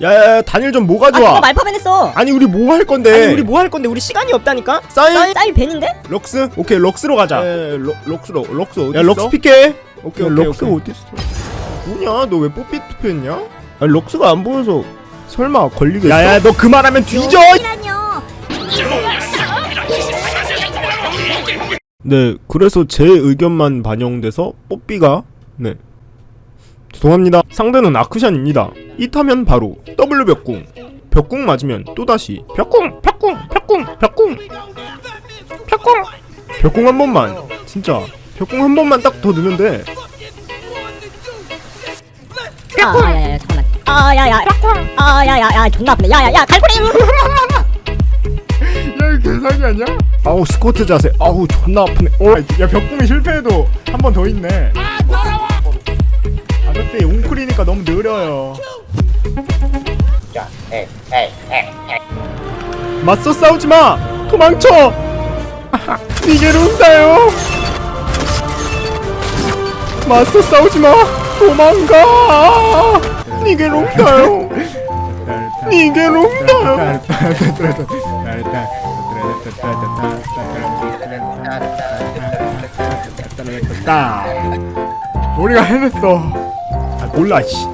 야야야 단일 좀 뭐가 아? 좋아 그거 말파벤 했어. 아니 우리 뭐 할 건데? 아니 우리 뭐 할 건데? 우리 시간이 없다니까? 쌀, 쌀 벤인데? 럭스? 오케이 럭스로 가자. 에 럭, 럭스로 럭스 어디 야 있어? 럭스 픽해 오케이 야, 오케이 럭스 오케이. 어디 있어? 뭐냐? 너 왜 뽀삐 투표했냐? 아니 럭스가 안 보여서 설마 걸리겠어? 야야 너그 말하면 뒤져! 네 그래서 제 의견만 반영돼서 뽀삐가 네 죄송합니다. 상대는 아크샨입니다. 이타면 바로 W 벽궁. 벽궁 맞으면 또다시 벽궁 벽궁 벽궁 벽궁. 벽궁. 벽궁 한 번만. 진짜 벽궁 한 번만 딱 더 넣으면 돼아 야야야 잠깐만. 아야야 아야야야 존나 아프네. 야야야 갈고리! 야 이거 개사기 아니야? 아우 스쿼트 자세. 아우 존나 아프네. 어, 야 벽궁이 실패해도 한 번 더 있네. 웅크리니까 너무 느려요. 맞서 싸우지마! 도망쳐! 니게로 온다요? 맞서 싸우지마! 도망가! 온다요? 딱 우리가 해냈어. 아 몰라 씨.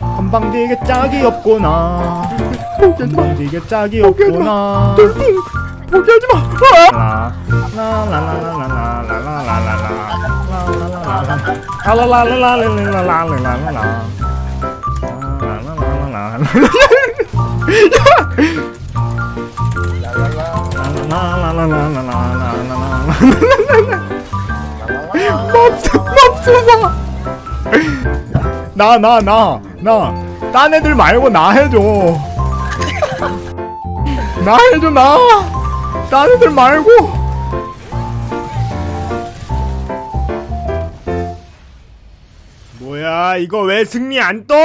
한방디게 짝이 없구나. 한방디게 짝이 없구나. 포기하지 마 맙소사. 나 나 나 나. 딴 애들 말고 나 해줘. 나 해줘 나딴 애들 말고. 뭐야 이거 왜 승리 안 떠?